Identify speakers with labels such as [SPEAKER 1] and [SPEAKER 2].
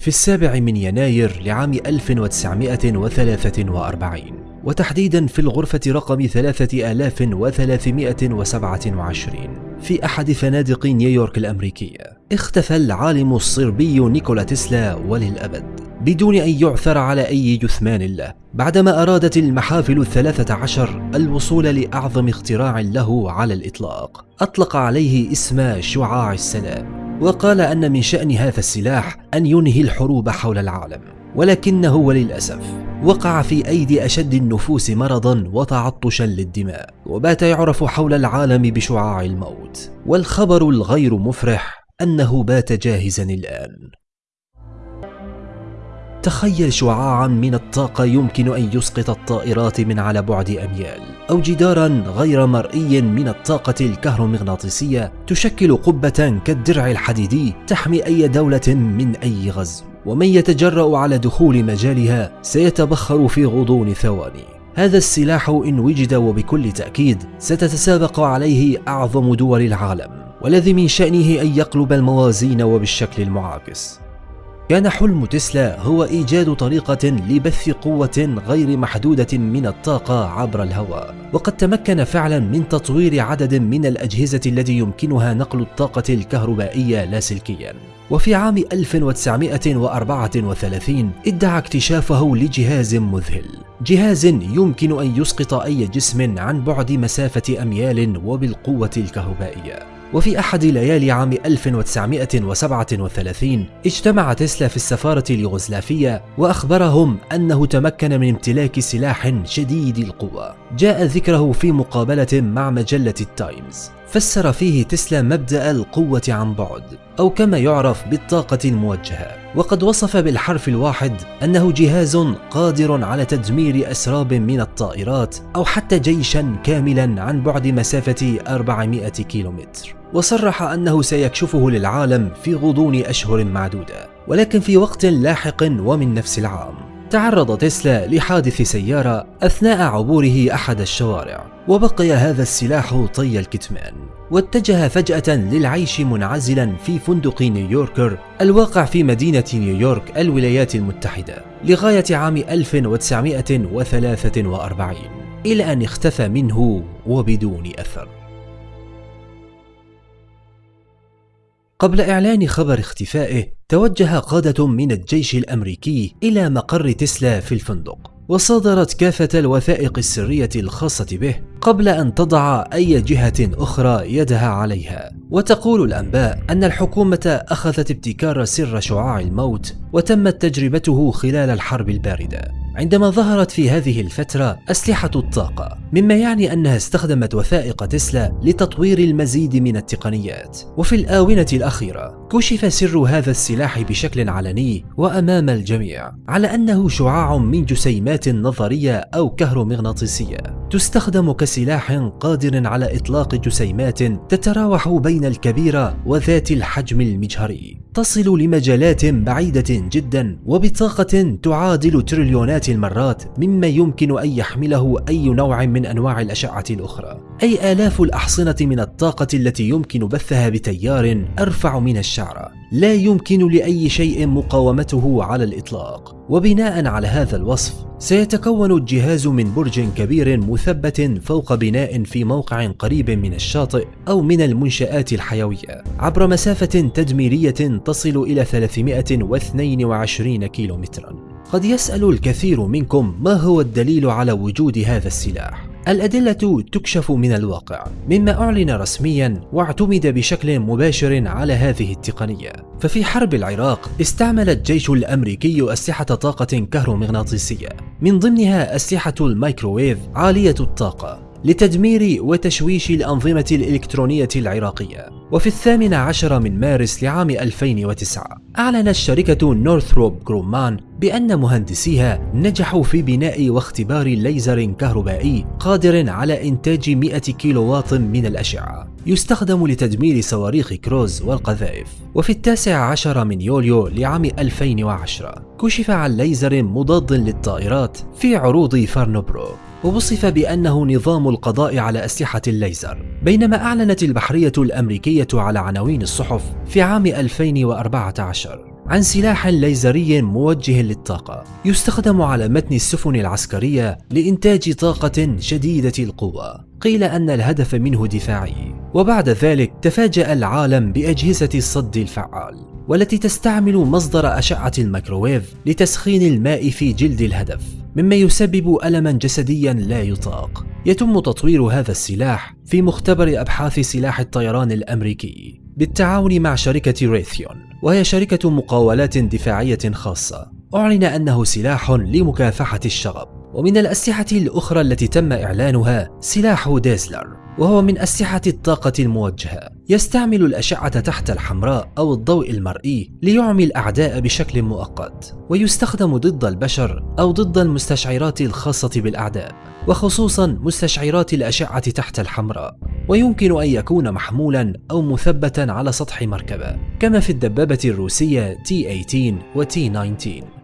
[SPEAKER 1] في السابع من يناير لعام 1943 وتحديدا في الغرفة رقم 3327 في أحد فنادق نيويورك الأمريكية اختفى العالم الصربي نيكولا تسلا وللأبد بدون أن يعثر على أي جثمان له بعدما أرادت المحافل الثلاثة عشر الوصول لأعظم اختراع له على الإطلاق. أطلق عليه اسم شعاع السلام. وقال أن من شأن هذا السلاح أن ينهي الحروب حول العالم ولكنه وللأسف وقع في أيدي أشد النفوس مرضا وتعطشا للدماء وبات يعرف حول العالم بشعاع الموت. والخبر الغير مفرح أنه بات جاهزا الآن. تخيل شعاعا من الطاقة يمكن أن يسقط الطائرات من على بعد أميال. أو جدارا غير مرئي من الطاقة الكهرومغناطيسية تشكل قبة كالدرع الحديدي تحمي أي دولة من أي غزو ومن يتجرأ على دخول مجالها سيتبخر في غضون ثواني. هذا السلاح إن وجد وبكل تأكيد ستتسابق عليه أعظم دول العالم والذي من شأنه أن يقلب الموازين وبالشكل المعاكس. كان حلم تسلا هو إيجاد طريقة لبث قوة غير محدودة من الطاقة عبر الهواء. وقد تمكن فعلا من تطوير عدد من الأجهزة التي يمكنها نقل الطاقة الكهربائية لاسلكيا وفي عام 1934 ادعى اكتشافه لجهاز مذهل. جهاز يمكن أن يسقط أي جسم عن بعد مسافة أميال وبالقوة الكهربائية. وفي أحد ليالي عام 1937 اجتمع تسلا في السفارة اليوغوسلافية وأخبرهم أنه تمكن من امتلاك سلاح شديد القوة. جاء ذكره في مقابلة مع مجلة التايمز. فسر فيه تسلا مبدأ القوة عن بعد أو كما يعرف بالطاقة الموجهة. وقد وصف بالحرف الواحد أنه جهاز قادر على تدمير أسراب من الطائرات أو حتى جيشا كاملا عن بعد مسافة 400 كيلومتر. وصرح أنه سيكشفه للعالم في غضون أشهر معدودة ولكن في وقت لاحق ومن نفس العام. تعرض تسلا لحادث سيارة أثناء عبوره أحد الشوارع وبقي هذا السلاح طي الكتمان واتجه فجأة للعيش منعزلا في فندق نيويوركر الواقع في مدينة نيويورك الولايات المتحدة لغاية عام 1943 إلى أن اختفى منه وبدون أثر. قبل إعلان خبر اختفائه توجه قادة من الجيش الأمريكي إلى مقر تسلا في الفندق. وصادرت كافة الوثائق السرية الخاصة به قبل أن تضع أي جهة أخرى يدها عليها. وتقول الأنباء أن الحكومة أخذت ابتكار سر شعاع الموت وتمت تجربته خلال الحرب الباردة. عندما ظهرت في هذه الفترة أسلحة الطاقة مما يعني أنها استخدمت وثائق تسلا لتطوير المزيد من التقنيات. وفي الآونة الأخيرة كشف سر هذا السلاح بشكل علني وأمام الجميع على أنه شعاع من جسيمات نظرية أو كهرومغناطيسية. تستخدم كسلاح قادر على إطلاق جسيمات تتراوح بين الكبيرة وذات الحجم المجهري. تصل لمجالات بعيدة جدا وبطاقة تعادل تريليونات المرات مما يمكن أن يحمله أي نوع من أنواع الأشعة الأخرى. أي آلاف الأحصنة من الطاقة التي يمكن بثها بتيار أرفع من الشعرة لا يمكن لأي شيء مقاومته على الإطلاق. وبناء على هذا الوصف سيتكون الجهاز من برج كبير مثبت فوق بناء في موقع قريب من الشاطئ أو من المنشآت الحيوية. عبر مسافة تدميرية تصل إلى 322 كيلومترا. قد يسأل الكثير منكم ما هو الدليل على وجود هذا السلاح. الأدلة تكشف من الواقع مما أعلن رسميا واعتمد بشكل مباشر على هذه التقنية. ففي حرب العراق استعمل الجيش الأمريكي أسلحة طاقة كهرومغناطيسية. من ضمنها أسلحة الميكروويف عالية الطاقة. لتدمير وتشويش الأنظمة الإلكترونية العراقية. وفي الثامن عشر من مارس لعام 2009 أعلنت شركة نورثروب جرومان بأن مهندسيها نجحوا في بناء واختبار ليزر كهربائي قادر على إنتاج 100 كيلووات من الأشعة. يستخدم لتدمير صواريخ كروز والقذائف. وفي التاسع عشر من يوليو لعام 2010 كشف عن ليزر مضاد للطائرات في عروض فارنبورو ووصف بأنه نظام القضاء على أسلحة الليزر بينما أعلنت البحرية الأمريكية على عناوين الصحف في عام 2014 عن سلاح ليزري موجه للطاقة يستخدم على متن السفن العسكرية لإنتاج طاقة شديدة القوة. قيل أن الهدف منه دفاعي وبعد ذلك تفاجأ العالم بأجهزة الصد الفعال. والتي تستعمل مصدر أشعة الميكروويف لتسخين الماء في جلد الهدف مما يسبب ألما جسديا لا يطاق. يتم تطوير هذا السلاح في مختبر أبحاث سلاح الطيران الأمريكي بالتعاون مع شركة ريثيون وهي شركة مقاولات دفاعية خاصة. أعلن أنه سلاح لمكافحة الشغب. ومن الأسلحة الأخرى التي تم إعلانها سلاح Dazzler وهو من أسلحة الطاقة الموجهة. يستعمل الأشعة تحت الحمراء أو الضوء المرئي ليعمي الأعداء بشكل مؤقت ويستخدم ضد البشر أو ضد المستشعرات الخاصة بالأعداء وخصوصا مستشعرات الأشعة تحت الحمراء. ويمكن أن يكون محمولا أو مثبتا على سطح مركبة كما في الدبابة الروسية T-18 و T-19